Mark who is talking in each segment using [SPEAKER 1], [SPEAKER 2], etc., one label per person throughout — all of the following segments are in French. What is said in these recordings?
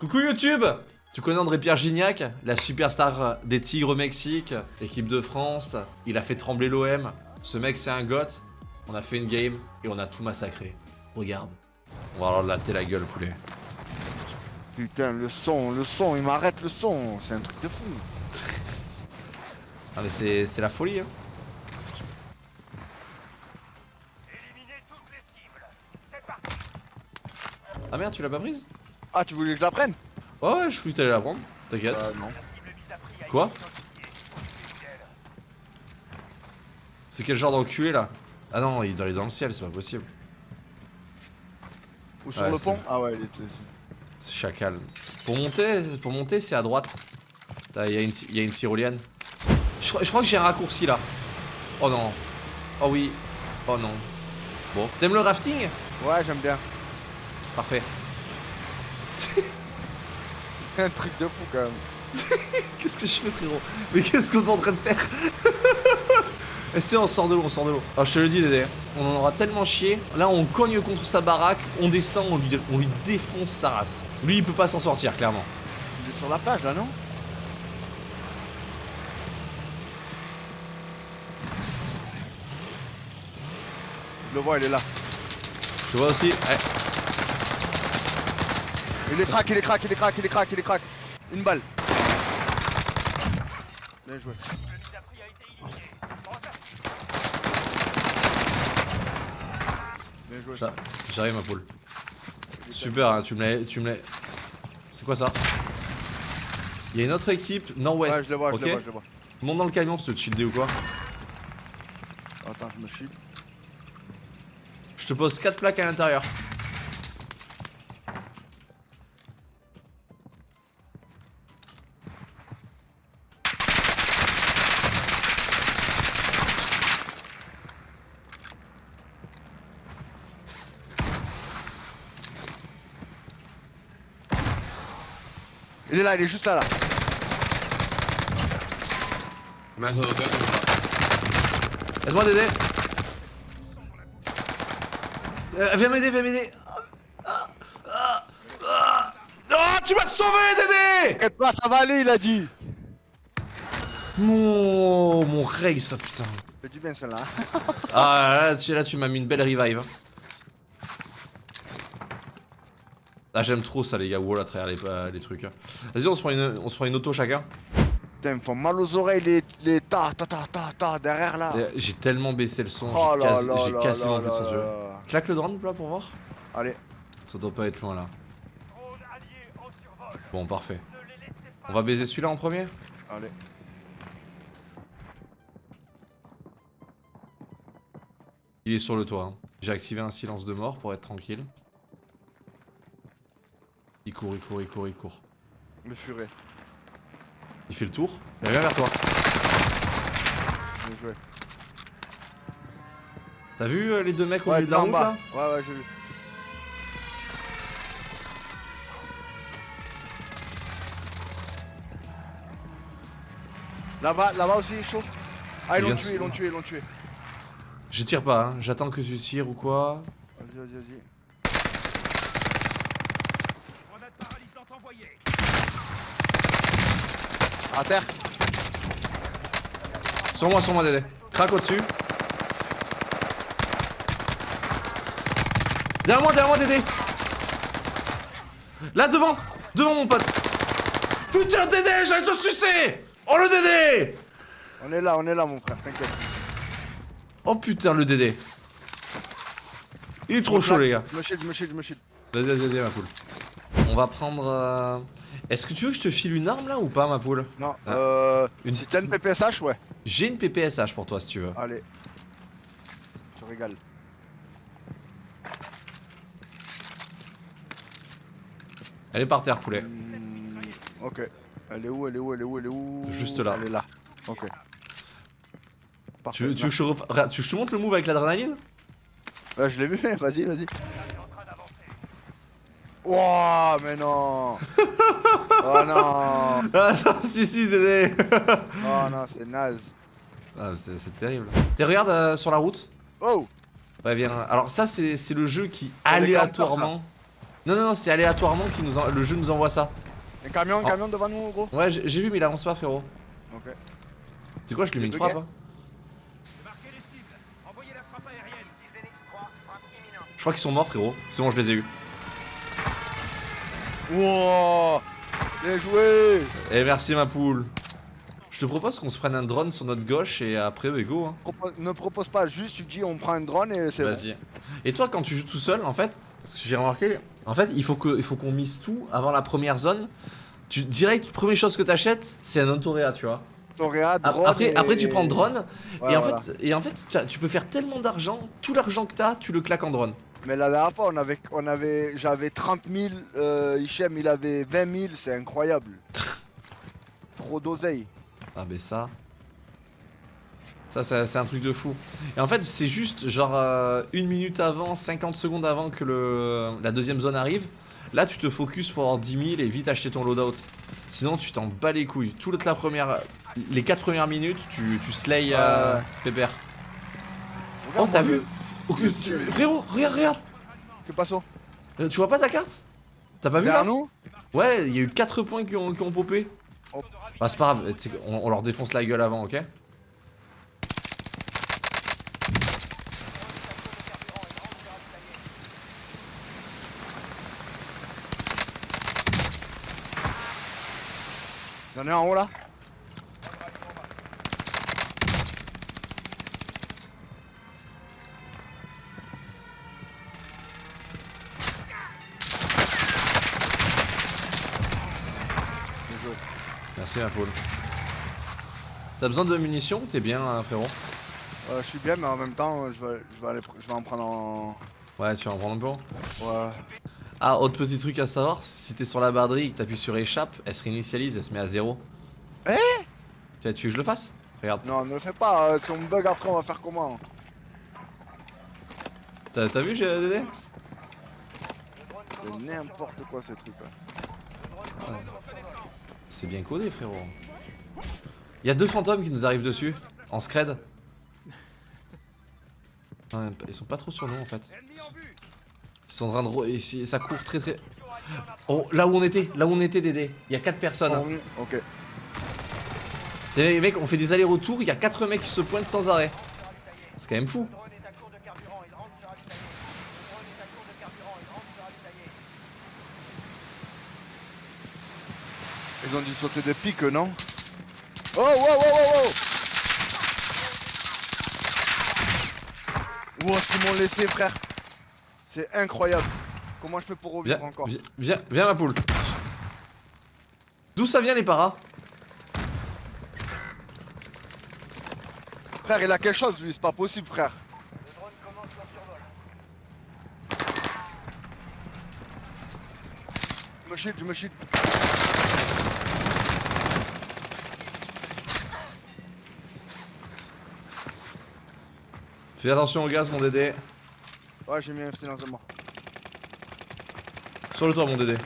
[SPEAKER 1] Coucou YouTube Tu connais André Pierre Gignac, la superstar des Tigres au Mexique, équipe de France, il a fait trembler l'OM. Ce mec c'est un goth, on a fait une game et on a tout massacré. Regarde. On va leur latter la gueule poulet.
[SPEAKER 2] Putain, le son, le son, il m'arrête le son, c'est un truc de fou.
[SPEAKER 1] Ah mais c'est c'est la folie hein. Ah merde tu l'as pas prise?
[SPEAKER 2] Ah, tu voulais que je la prenne
[SPEAKER 1] Ouais ouais je croyais que t'allais la prendre, t'inquiète.
[SPEAKER 2] Euh, non.
[SPEAKER 1] Quoi C'est quel genre d'enculé là Ah non il est dans le ciel c'est pas possible.
[SPEAKER 2] Ou sur
[SPEAKER 1] Ouais,
[SPEAKER 2] le pont Ah ouais, il était...
[SPEAKER 1] C'est chacal. Pour monter, pour monter c'est à droite. Il y, a une- y a une tyrolienne. Je, crois- je crois que j'ai un raccourci là. Oh non. Oh oui. Oh non. Bon. T'aimes le rafting?
[SPEAKER 2] Ouais, j'aime bien.
[SPEAKER 1] Parfait.
[SPEAKER 2] un truc de fou quand même.
[SPEAKER 1] Qu'est-ce que je fais frérot? Mais qu'est-ce qu'on est en train de faire? Essaye on sort de l'eau, on sort de l'eau. Alors je te le dis Dédé, on en aura tellement chié. Là on cogne contre sa baraque, on descend, on lui, on lui défonce sa race. Lui il peut pas s'en sortir clairement.
[SPEAKER 2] Il est sur la plage là, non? Je le vois, il est là.
[SPEAKER 1] Je vois aussi. eh,
[SPEAKER 2] Il est crack, il est crack, il est crack, il est crack, il est crack. Une balle. Bien joué. Bien joué.
[SPEAKER 1] j'a- J'arrive ma poule. Super, hein, tu me l'as. Tu me l'as. C'est quoi ça? Il y a une autre équipe nord-ouest.
[SPEAKER 2] Ouais, je le vois, je le vois, je le vois.
[SPEAKER 1] Monte dans le camion, tu te shieldé ou quoi
[SPEAKER 2] Attends, je me chie.
[SPEAKER 1] Je te pose 4 plaques à l'intérieur.
[SPEAKER 2] Est là, il est juste là, là.
[SPEAKER 1] Aide-moi Dédé Euh, Viens m'aider, viens m'aider Ah, ah, ah. Ah, tu m'as sauvé Dédé
[SPEAKER 2] T'inquiète pas, ça va aller, il a dit.
[SPEAKER 1] Mon, mon rey ça putain
[SPEAKER 2] Fais du bien celle-là.
[SPEAKER 1] Ah là tu, là, tu m'as mis une belle revive hein. Ah j'aime trop ça les gars, wall à travers les, euh, les trucs hein. Vas-y on se prend une, on se prend une auto chacun
[SPEAKER 2] Putain, ils me font mal aux oreilles les, les ta ta ta ta ta derrière là.
[SPEAKER 1] Euh, J'ai tellement baissé le son,
[SPEAKER 2] Oh
[SPEAKER 1] j'ai quasiment
[SPEAKER 2] là
[SPEAKER 1] plus de
[SPEAKER 2] là.
[SPEAKER 1] Claque le drone là pour voir
[SPEAKER 2] Allez,
[SPEAKER 1] Ça doit pas être loin là Bon parfait On va baiser celui-là en premier?
[SPEAKER 2] Allez.
[SPEAKER 1] Il est sur le toit. hein. J'ai activé un silence de mort pour être tranquille. Il court, il court, il court, il court.
[SPEAKER 2] Le furet.
[SPEAKER 1] Il fait le tour. Il revient vers toi.
[SPEAKER 2] Bien joué.
[SPEAKER 1] T'as vu euh, les deux mecs au
[SPEAKER 2] Ouais,
[SPEAKER 1] milieu de la
[SPEAKER 2] en
[SPEAKER 1] route
[SPEAKER 2] bas.
[SPEAKER 1] là
[SPEAKER 2] Ouais, ouais, j'ai vu. Là-bas, là-bas aussi, il est chaud. Ah,
[SPEAKER 1] Il
[SPEAKER 2] ils l'ont tué, ils l'ont tué, ils l'ont tué.
[SPEAKER 1] Je tire pas, hein. j'attends que tu tires ou quoi.
[SPEAKER 2] Vas-y, vas-y, vas-y. À terre.
[SPEAKER 1] Sur moi, sur moi, Dédé. Crac au-dessus. Derrière moi, derrière moi, Dédé. Là, devant. Devant, mon pote. Putain, Dédé, j'allais te sucer. Oh, le Dédé.
[SPEAKER 2] On est là, on est là, mon frère, t'inquiète.
[SPEAKER 1] Oh, putain, le Dédé. Il est trop chaud, les gars.
[SPEAKER 2] Je me shield, je me shield, je me shield.
[SPEAKER 1] Vas-y, vas-y, vas-y, ma poule. On va prendre. euh, Est-ce que tu veux que je te file une arme là ou pas, ma poule?
[SPEAKER 2] Non,
[SPEAKER 1] Ah.
[SPEAKER 2] euh.
[SPEAKER 1] Une-
[SPEAKER 2] Si t'as une PPSH, ouais.
[SPEAKER 1] J'ai une PPSH pour toi si tu veux.
[SPEAKER 2] Allez. Je te régale.
[SPEAKER 1] Elle est par terre, poulet.
[SPEAKER 2] Hmm, ok. Elle est où, elle est où, elle est où, elle est où?
[SPEAKER 1] Juste là.
[SPEAKER 2] Elle est là. Ok. Parfait.
[SPEAKER 1] Tu veux, tu veux je tu veux que je te montre le move avec l'adrénaline?
[SPEAKER 2] Ouais, je l'ai vu, vas-y, vas-y. Wouah, mais non Oh non
[SPEAKER 1] Ah non, si, si, Dédé
[SPEAKER 2] Oh non, c'est naze.
[SPEAKER 1] Ah, c'est c'est terrible. T'es regarde euh, sur la route
[SPEAKER 2] Oh
[SPEAKER 1] Ouais, viens. Alors, ça, c'est c'est le jeu qui
[SPEAKER 2] Ah,
[SPEAKER 1] aléatoirement. Non, non, non, c'est aléatoirement qui nous en- le jeu nous envoie ça.
[SPEAKER 2] Un camion, un
[SPEAKER 1] Oh.
[SPEAKER 2] camion devant nous, gros.
[SPEAKER 1] Ouais, j'ai vu, mais il avance pas, frérot.
[SPEAKER 2] Ok.
[SPEAKER 1] C'est quoi, je lui mets une frappe hein
[SPEAKER 3] Marquez les cibles. Envoyez la frappe aérienne.
[SPEAKER 1] Je crois qu'ils sont morts, frérot. C'est bon, je les ai eu.
[SPEAKER 2] Wow Bien joué
[SPEAKER 1] Et merci, ma poule. Je te propose qu'on se prenne un drone sur notre gauche et après, bah, go. Hein.
[SPEAKER 2] Ne propose pas juste, tu dis on prend un drone et c'est bon.
[SPEAKER 1] Vas-y. Et toi, quand tu joues tout seul, en fait, ce que j'ai remarqué, en fait, il faut qu'on mise tout avant la première zone. Tu direct, première chose que t'achètes, c'est un Ontorea, tu vois.
[SPEAKER 2] Toréa,
[SPEAKER 1] A-
[SPEAKER 2] drone
[SPEAKER 1] Après,
[SPEAKER 2] et-
[SPEAKER 1] après, tu prends drone
[SPEAKER 2] Ouais,
[SPEAKER 1] et en
[SPEAKER 2] voilà.
[SPEAKER 1] fait, et en fait, tu peux faire tellement d'argent, tout l'argent que t'as, tu le claques en drone.
[SPEAKER 2] Mais la dernière fois, on avait, on avait, j'avais 30 000, euh, Hichem il avait 20 000, c'est incroyable. Trop d'oseille.
[SPEAKER 1] Ah ben ça. Ça, ça, c'est un truc de fou. Et en fait, c'est juste genre euh, une minute avant, 50 secondes avant que le, la deuxième zone arrive. Là, tu te focuses pour avoir 10 000 et vite acheter ton loadout. Sinon, tu t'en bats les couilles. Toute la première, les 4 premières minutes, tu, tu slay euh. Pépère. Oh, t'as vu Frérot, regarde, regarde
[SPEAKER 2] Que passo
[SPEAKER 1] Euh, Tu vois pas ta carte T'as pas vu là
[SPEAKER 2] nous
[SPEAKER 1] Ouais, il y a eu 4 points qui ont, qui ont popé.
[SPEAKER 2] Oh.
[SPEAKER 1] Bah, c'est pas grave, on, on leur défonce la gueule avant, ok
[SPEAKER 2] Y'en a un en haut là
[SPEAKER 1] Merci ma poule. T'as besoin de munitions T'es bien hein, frérot?
[SPEAKER 2] Euh, je suis bien, mais en même temps, euh, je vais, je vais, aller, pr- je vais en prendre en.
[SPEAKER 1] Ouais tu vas en prendre un peu
[SPEAKER 2] Ouais.
[SPEAKER 1] Ah autre petit truc à savoir, si t'es sur la barderie et que t'appuies sur échappe, elle se réinitialise, elle se met à zéro.
[SPEAKER 2] Eh?
[SPEAKER 1] Tu veux tu veux que je le fasse? Regarde.
[SPEAKER 2] Non, ne le fais pas, euh, si on me bug après, on va faire comment?
[SPEAKER 1] T'as t'as vu j'ai Dédé
[SPEAKER 2] C'est n'importe quoi ce truc là.
[SPEAKER 1] C'est bien codé frérot. Il y a deux fantômes qui nous arrivent dessus, en scred. Ils sont pas trop sur nous en fait. Ils sont en train de... et Ça court très très... Oh, là où on était, là où on était Dédé, il y a quatre personnes. hein.
[SPEAKER 2] Revenu Ok.
[SPEAKER 1] T'es les mecs, on fait des allers-retours, il y a 4 mecs qui se pointent sans arrêt. C'est quand même fou.
[SPEAKER 2] Ils ont dû sauter des pics, non Oh, wow, wow, wow, wow. Wow, ce qu'ils m'ont laissé, frère. C'est incroyable. Comment je fais pour
[SPEAKER 1] Viens,
[SPEAKER 2] revivre encore
[SPEAKER 1] viens, viens, viens, ma poule. D'où ça vient les paras
[SPEAKER 2] Frère, il a quelque chose, lui, c'est pas possible, frère. Je me shield, je me shield
[SPEAKER 1] Fais attention au gaz, mon Dédé.
[SPEAKER 2] Ouais, j'ai mis un silence de mort.
[SPEAKER 1] Sur le toit, mon Dédé.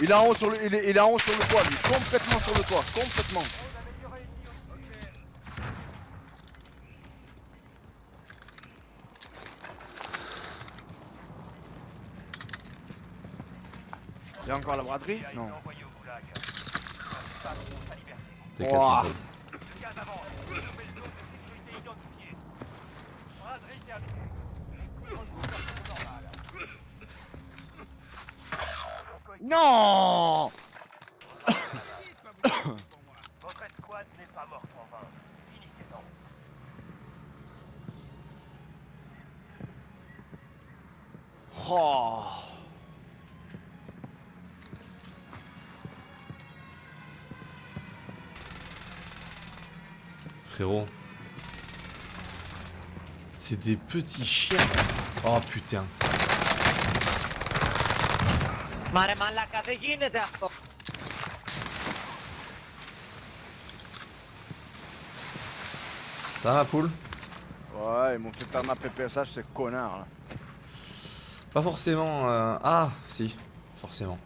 [SPEAKER 2] Il est en haut sur le, il est, il est en haut sur le toit, lui, complètement sur le toit, complètement. Il y a encore la braderie? Non.
[SPEAKER 1] Pote.
[SPEAKER 2] Non
[SPEAKER 3] Votre escouade n'est pas morte en vain. Finissez-en.
[SPEAKER 2] Oh.
[SPEAKER 1] C'est des petits chiens. Oh putain. Ça va poule?
[SPEAKER 2] Ouais, ils m'ont fait ma PPSH, c'est connards là.
[SPEAKER 1] Pas forcément. Euh, ah, si, forcément.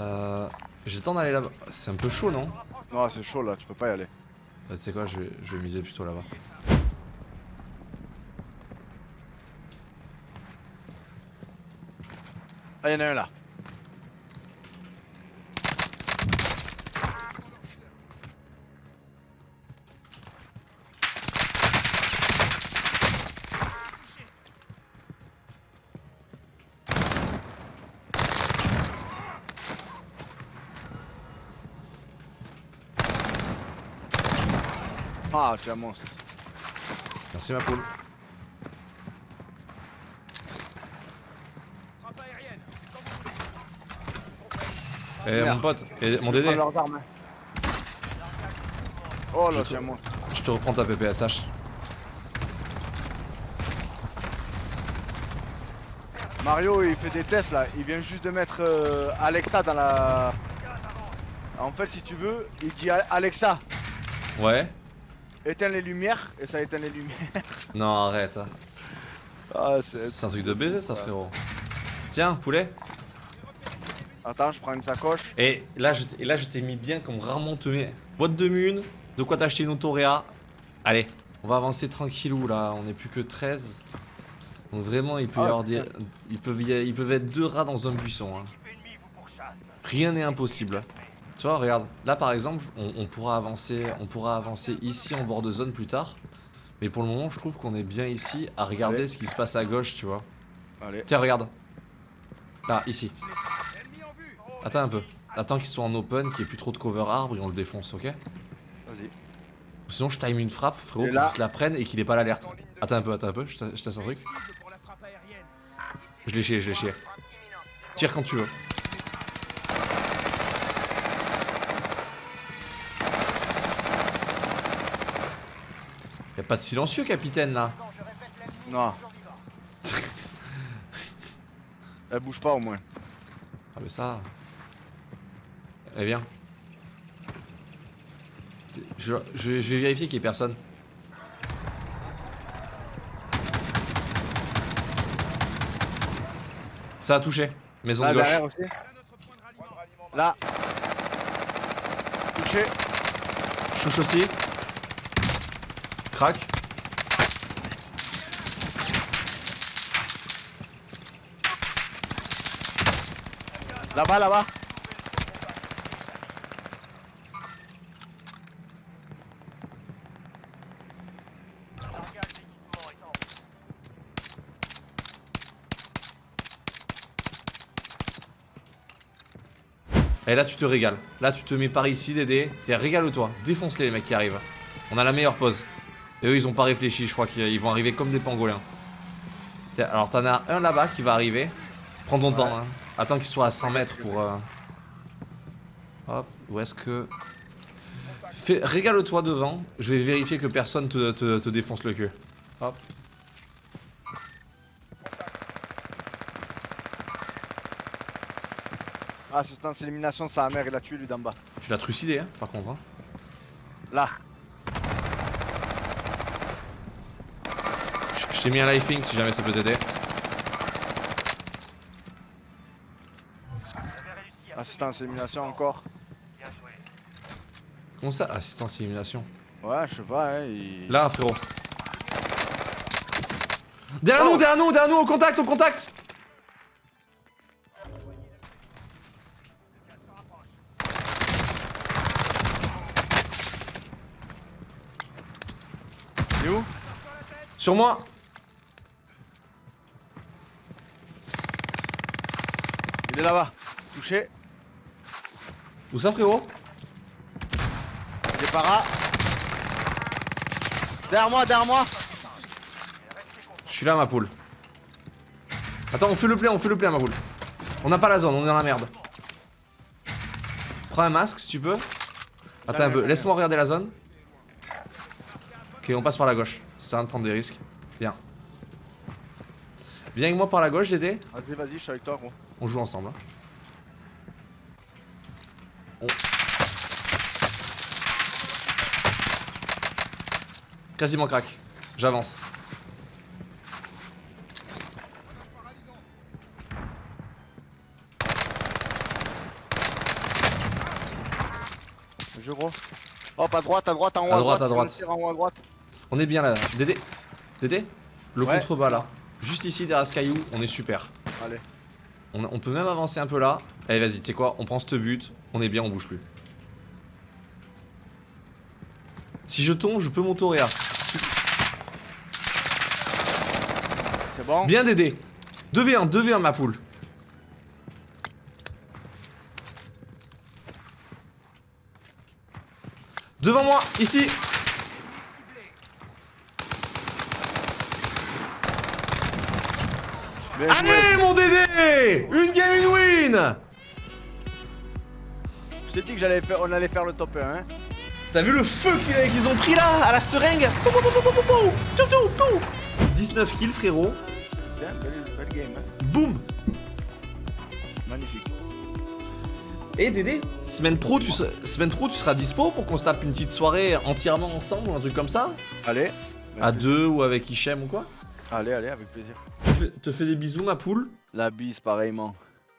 [SPEAKER 1] Euh, j'ai le temps d'aller là-bas. C'est un peu chaud, non?
[SPEAKER 2] Non, c'est chaud là, tu peux pas y aller.
[SPEAKER 1] Bah, Tu sais quoi, je vais, je vais miser plutôt là-bas.
[SPEAKER 2] Ah, y'en a un là. Ah, tu un monstre.
[SPEAKER 1] Merci ma poule.
[SPEAKER 3] Frappe aérienne.
[SPEAKER 1] Eh mon pote, et mon Dédé,
[SPEAKER 2] hein. Oh là, un monstre.
[SPEAKER 1] je te reprends ta PPSH.
[SPEAKER 2] Mario, il fait des tests là. Il vient juste de mettre euh, Alexa dans la. En fait, si tu veux, il dit Alexa,
[SPEAKER 1] Ouais
[SPEAKER 2] éteins les lumières et ça éteint les lumières.
[SPEAKER 1] Non, arrête.
[SPEAKER 2] Ah,
[SPEAKER 1] C'est un truc de baiser ça, frérot. Tiens, poulet.
[SPEAKER 2] Attends, je prends une sacoche.
[SPEAKER 1] Et là, je t- et là, je t'ai mis bien comme rarement te met. Boîte de mune, de quoi t'acheter une autoréa. Allez, on va avancer tranquillou là, on est plus que 13. Donc vraiment, il peut y
[SPEAKER 2] Ah,
[SPEAKER 1] avoir des. Ils peuvent, y- ils peuvent être deux rats dans un buisson. hein. Rien n'est impossible. Tu vois, regarde, là par exemple, on, on pourra avancer, on pourra avancer ici en bord de zone plus tard. Mais pour le moment, je trouve qu'on est bien ici à regarder ce qui se passe à gauche, tu vois.
[SPEAKER 2] Allez.
[SPEAKER 1] Tiens, regarde. Là, ici. Attends un peu. Attends qu'il soit en open, qu'il n'y ait plus trop de cover arbre et on le défonce, ok?
[SPEAKER 2] Vas-y.
[SPEAKER 1] Sinon, je time une frappe, frérot, pour
[SPEAKER 2] là-
[SPEAKER 1] qu'il se la prenne et qu'il ait pas l'alerte. Attends un peu, attends un peu, je te je te laisse un truc. Je l'ai chié, je l'ai chié. Tire quand tu veux. Y'a pas de silencieux, capitaine, là.
[SPEAKER 2] Non. Elle bouge pas au moins.
[SPEAKER 1] Ah, mais ça. Eh bien. Je, je- je vais vérifier qu'il y ait personne. Ça a touché. Maison
[SPEAKER 2] Là,
[SPEAKER 1] de gauche.
[SPEAKER 2] aussi. Là. Touché.
[SPEAKER 1] Chouche aussi. Crac.
[SPEAKER 2] Là-bas, là-bas.
[SPEAKER 1] Et là, tu te régales. Là, tu te mets par ici, Dédé. T'es régale-toi. Défonce-les, les mecs qui arrivent. On a la meilleure pause. Et eux, ils ont pas réfléchi. Je crois qu'ils ils vont arriver comme des pangolins. Alors, t'en as un là-bas qui va arriver. Prends ton temps. hein. Attends qu'il soit à 100 mètres pour. euh, Hop. Où est-ce que. Fais... Régale-toi devant. Je vais vérifier que personne te, te- te défonce le cul. Hop.
[SPEAKER 2] Assistance élimination, sa mère, il a tué lui d'en bas.
[SPEAKER 1] Tu l'as trucidé, hein, par contre. hein.
[SPEAKER 2] Là.
[SPEAKER 1] Je- t'ai mis un live ping si jamais ça peut t'aider.
[SPEAKER 2] Assistance élimination encore.
[SPEAKER 1] Comment ça Assistance élimination?
[SPEAKER 2] Ouais, je sais pas, hein. Il...
[SPEAKER 1] Là, frérot. Derrière nous,
[SPEAKER 2] Oh.
[SPEAKER 1] derrière nous, derrière nous, au contact, au contact
[SPEAKER 2] Il est où?
[SPEAKER 1] Sur moi
[SPEAKER 2] là-bas. Touché.
[SPEAKER 1] Où ça, frérot?
[SPEAKER 2] Para. Derrière moi, derrière moi.
[SPEAKER 1] Je suis là, ma poule. Attends, on fait le plein, on fait le plein, ma poule. On n'a pas la zone, on est dans la merde. Prends un masque si tu peux. Attends un peu, laisse-moi regarder la zone. Ok, on passe par la gauche. Ça sert à rien de prendre des risques. Viens. Viens avec moi par la gauche, Dédé.
[SPEAKER 2] Vas-y, vas-y, je suis avec toi, gros.
[SPEAKER 1] On joue ensemble. hein. On- Quasiment crack. J'avance.
[SPEAKER 2] Je gros. Hop, à droite, à droite, en haut.
[SPEAKER 1] À droite, à droite.
[SPEAKER 2] en haut à droite.
[SPEAKER 1] On est bien là. Dédé Dédé Le
[SPEAKER 2] Ouais.
[SPEAKER 1] contrebas là. Juste ici derrière ce caillou, on est super.
[SPEAKER 2] Allez.
[SPEAKER 1] On, on peut même avancer un peu là. Allez, vas-y, tu sais quoi On prend ce but, on est bien, on bouge plus. Si je tombe, je peux m'auto-réa.
[SPEAKER 2] C'est bon
[SPEAKER 1] Bien Dédé 2v1, 2v1 ma poule. Devant moi, ici
[SPEAKER 2] Bien joué.
[SPEAKER 1] Allez mon Dédé Une game, une win
[SPEAKER 2] Je t'ai dit que j'allais faire, on allait faire le top 1. Hein.
[SPEAKER 1] T'as vu le feu qu'ils ont pris là À la seringue? Pou, pou, pou, pou, pou, pou, tout, tout, tout. 19 kills frérot.
[SPEAKER 2] Bien, belle, belle game. Hein.
[SPEAKER 1] Boum
[SPEAKER 2] Magnifique.
[SPEAKER 1] Et Dédé, semaine pro, tu seras, semaine pro, tu seras dispo pour qu'on se tape une petite soirée entièrement ensemble ou un truc comme ça?
[SPEAKER 2] Allez.
[SPEAKER 1] À deux ou avec Hichem ou quoi?
[SPEAKER 2] Allez, allez, avec plaisir.
[SPEAKER 1] te fais, te fais des bisous ma poule.
[SPEAKER 2] La bise, pareillement.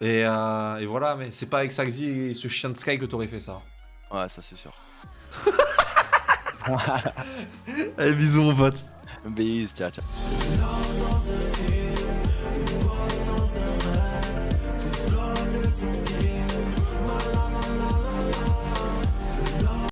[SPEAKER 1] Et, euh, et voilà, mais c'est pas avec Saxy et ce chien de Sky que t'aurais fait ça.
[SPEAKER 2] Ouais, ça c'est sûr.
[SPEAKER 1] Allez, bisous mon pote.
[SPEAKER 2] Bise, ciao, ciao.